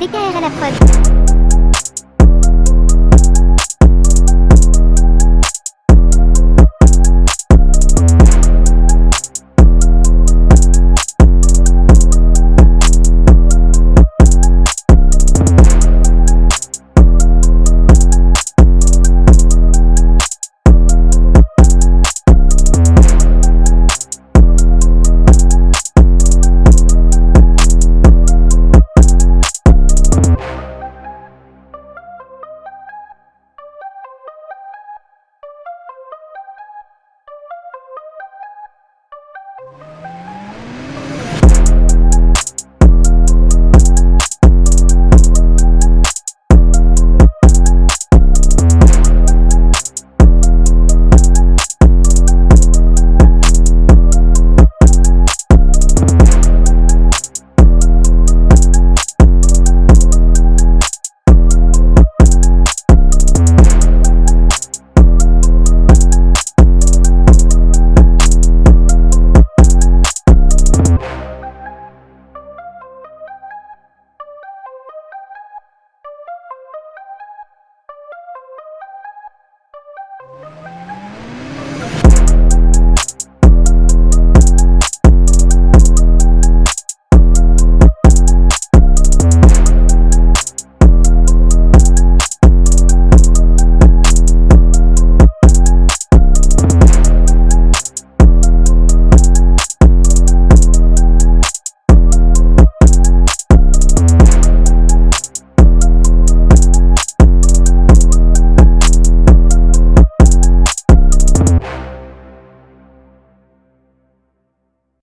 DKR à la prod. you you